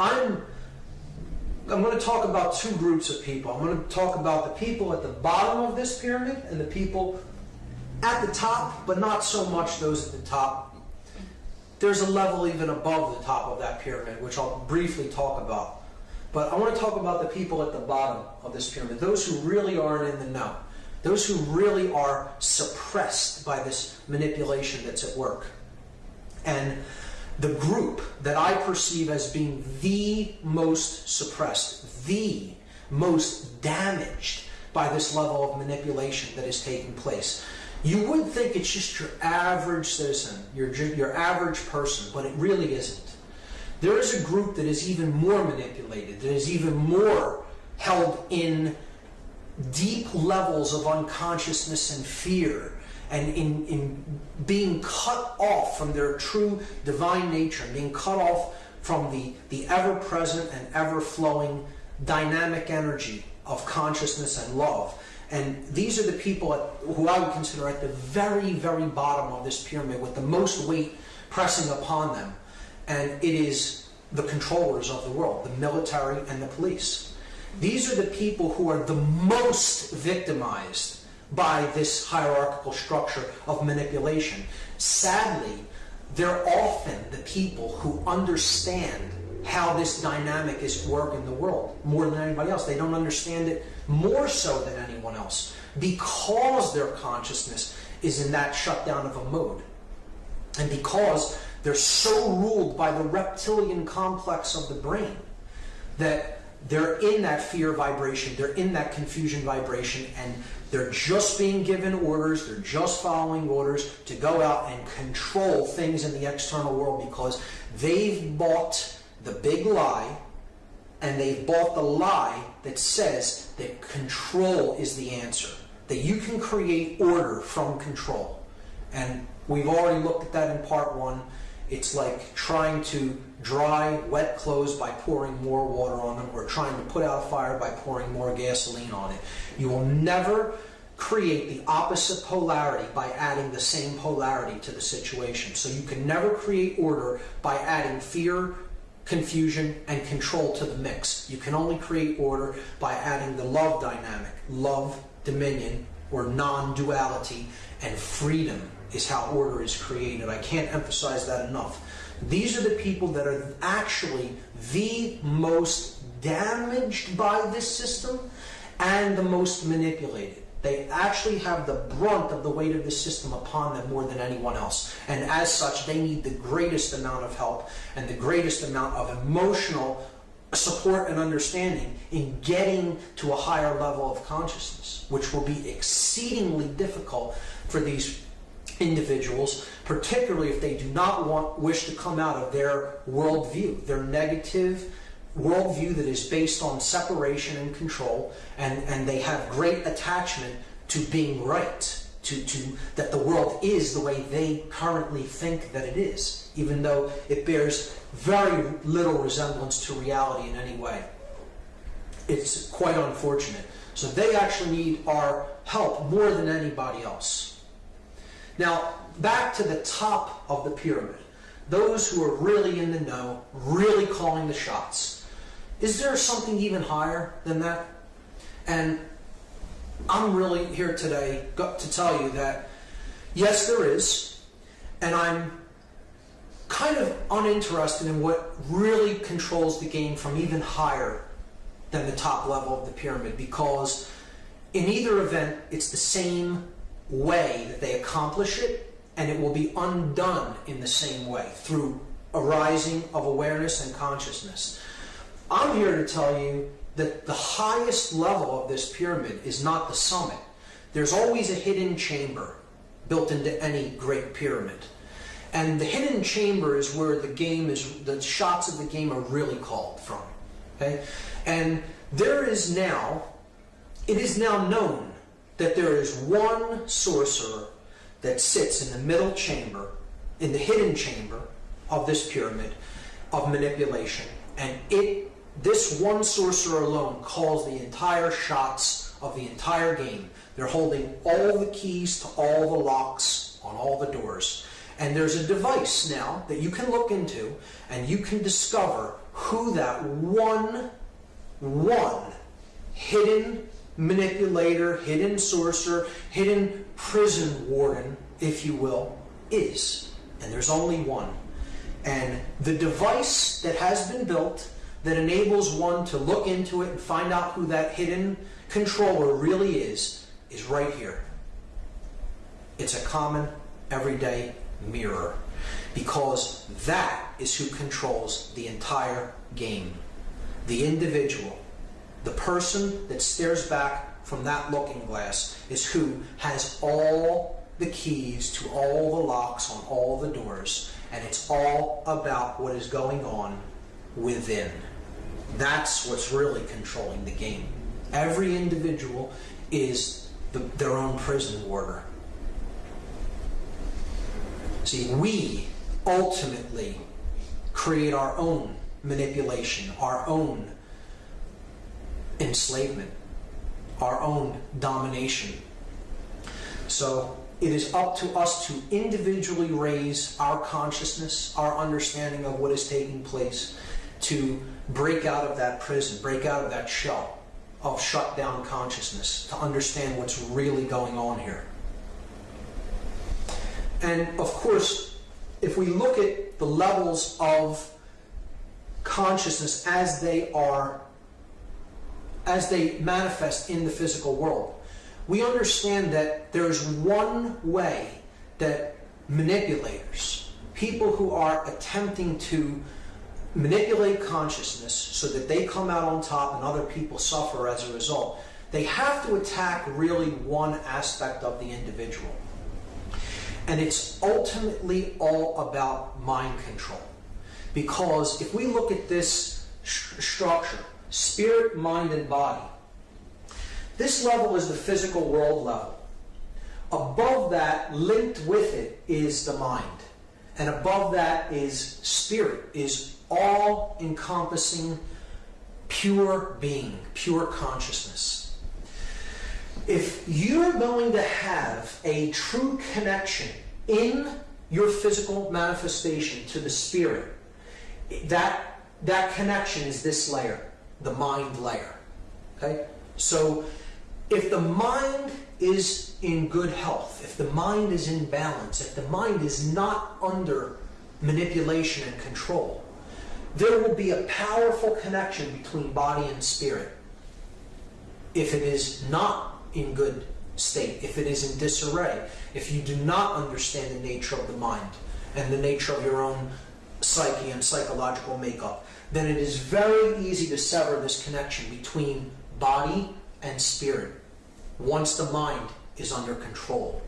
I'm I'm going to talk about two groups of people. I'm going to talk about the people at the bottom of this pyramid and the people at the top, but not so much those at the top. There's a level even above the top of that pyramid, which I'll briefly talk about. But I want to talk about the people at the bottom of this pyramid, those who really aren't in the know, those who really are suppressed by this manipulation that's at work. And the group that I perceive as being the most suppressed, the most damaged by this level of manipulation that is taking place. You would think it's just your average citizen, your, your average person, but it really isn't. There is a group that is even more manipulated, that is even more held in deep levels of unconsciousness and fear and in, in being cut off from their true divine nature, being cut off from the, the ever-present and ever-flowing dynamic energy of consciousness and love. And these are the people at, who I would consider at the very, very bottom of this pyramid with the most weight pressing upon them. And it is the controllers of the world, the military and the police. These are the people who are the most victimized by this hierarchical structure of manipulation. Sadly, they're often the people who understand how this dynamic is at work in the world more than anybody else. They don't understand it more so than anyone else because their consciousness is in that shutdown of a mode. And because they're so ruled by the reptilian complex of the brain that they're in that fear vibration, they're in that confusion vibration, and they're just being given orders, they're just following orders to go out and control things in the external world because they've bought the big lie and they've bought the lie that says that control is the answer, that you can create order from control. And we've already looked at that in part one. It's like trying to dry wet clothes by pouring more water on them or trying to put out a fire by pouring more gasoline on it. You will never create the opposite polarity by adding the same polarity to the situation. So you can never create order by adding fear, confusion, and control to the mix. You can only create order by adding the love dynamic, love, dominion, or non-duality, and freedom is how order is created. I can't emphasize that enough. These are the people that are actually the most damaged by this system and the most manipulated. They actually have the brunt of the weight of the system upon them more than anyone else. And as such, they need the greatest amount of help and the greatest amount of emotional support and understanding in getting to a higher level of consciousness, which will be exceedingly difficult for these individuals, particularly if they do not want wish to come out of their worldview, their negative worldview that is based on separation and control, and, and they have great attachment to being right, to, to that the world is the way they currently think that it is, even though it bears very little resemblance to reality in any way. It's quite unfortunate. So they actually need our help more than anybody else. Now, back to the top of the pyramid. Those who are really in the know, really calling the shots. Is there something even higher than that? And I'm really here today to tell you that, yes, there is. And I'm kind of uninterested in what really controls the game from even higher than the top level of the pyramid because in either event, it's the same way that they accomplish it and it will be undone in the same way through arising of awareness and consciousness. I'm here to tell you that the highest level of this pyramid is not the summit. There's always a hidden chamber built into any great pyramid. And the hidden chamber is where the game is, the shots of the game are really called from. Okay? And there is now, it is now known that there is one sorcerer that sits in the middle chamber, in the hidden chamber of this pyramid of manipulation. And it this one sorcerer alone calls the entire shots of the entire game. They're holding all the keys to all the locks on all the doors. And there's a device now that you can look into and you can discover who that one, one hidden manipulator, hidden sorcerer, hidden prison warden, if you will, is. And there's only one. And the device that has been built that enables one to look into it and find out who that hidden controller really is, is right here. It's a common, everyday mirror because that is who controls the entire game. The individual, the person that stares back from that looking glass is who has all the keys to all the locks on all the doors, and it's all about what is going on within. That's what's really controlling the game. Every individual is the, their own prison warder. See, we ultimately create our own manipulation, our own enslavement, our own domination. So it is up to us to individually raise our consciousness, our understanding of what is taking place, to break out of that prison, break out of that shell of shut down consciousness, to understand what's really going on here. And of course, if we look at the levels of consciousness as they are, as they manifest in the physical world, we understand that there's one way that manipulators, people who are attempting to manipulate consciousness so that they come out on top and other people suffer as a result, they have to attack really one aspect of the individual. And it's ultimately all about mind control. Because if we look at this st- structure, spirit, mind, and body, this level is the physical world level. Above that, linked with it, is the mind. And above that is spirit, is all encompassing pure being, pure consciousness. If you're going to have a true connection in your physical manifestation to the spirit, that, that connection is this layer, the mind layer. Okay? So if the mind is in good health, if the mind is in balance, if the mind is not under manipulation and control, there will be a powerful connection between body and spirit. If it is not in good state, if it is in disarray, if you do not understand the nature of the mind and the nature of your own psyche and psychological makeup, then it is very easy to sever this connection between body and spirit once the mind is under control,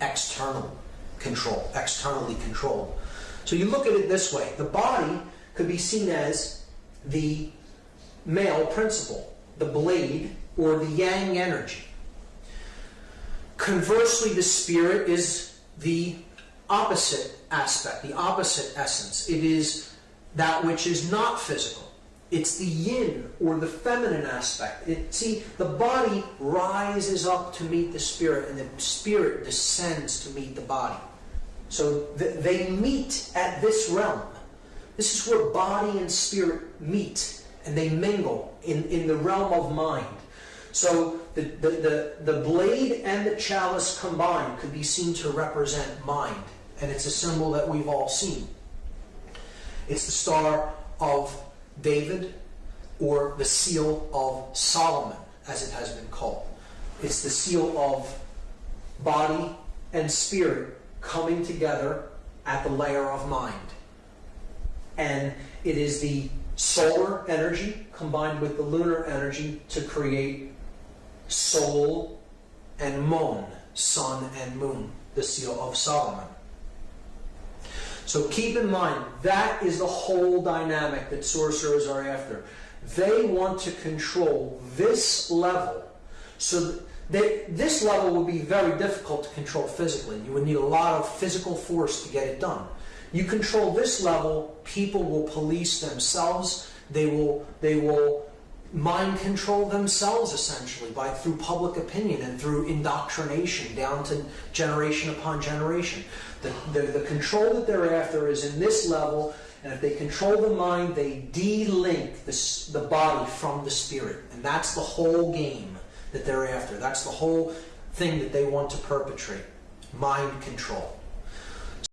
external control, externally controlled. So you look at it this way the body could be seen as the male principle, the blade, or the yang energy. Conversely, the spirit is the opposite aspect, the opposite essence. It is that which is not physical. It's the yin or the feminine aspect. It, see, the body rises up to meet the spirit, and the spirit descends to meet the body. So th- they meet at this realm. This is where body and spirit meet and they mingle in, in the realm of mind. So the, the, the, the blade and the chalice combined could be seen to represent mind. And it's a symbol that we've all seen. It's the star of David or the seal of Solomon, as it has been called. It's the seal of body and spirit coming together at the layer of mind and it is the solar energy combined with the lunar energy to create soul and moon, sun and moon, the seal of Solomon. So keep in mind, that is the whole dynamic that sorcerers are after. They want to control this level. So they, this level would be very difficult to control physically. You would need a lot of physical force to get it done. You control this level, people will police themselves. They will they will mind control themselves essentially by through public opinion and through indoctrination down to generation upon generation. The, the, the control that they're after is in this level And if they control the mind, they de-link the, the body from the spirit. And that's the whole game that they're after. That's the whole thing that they want to perpetrate mind control.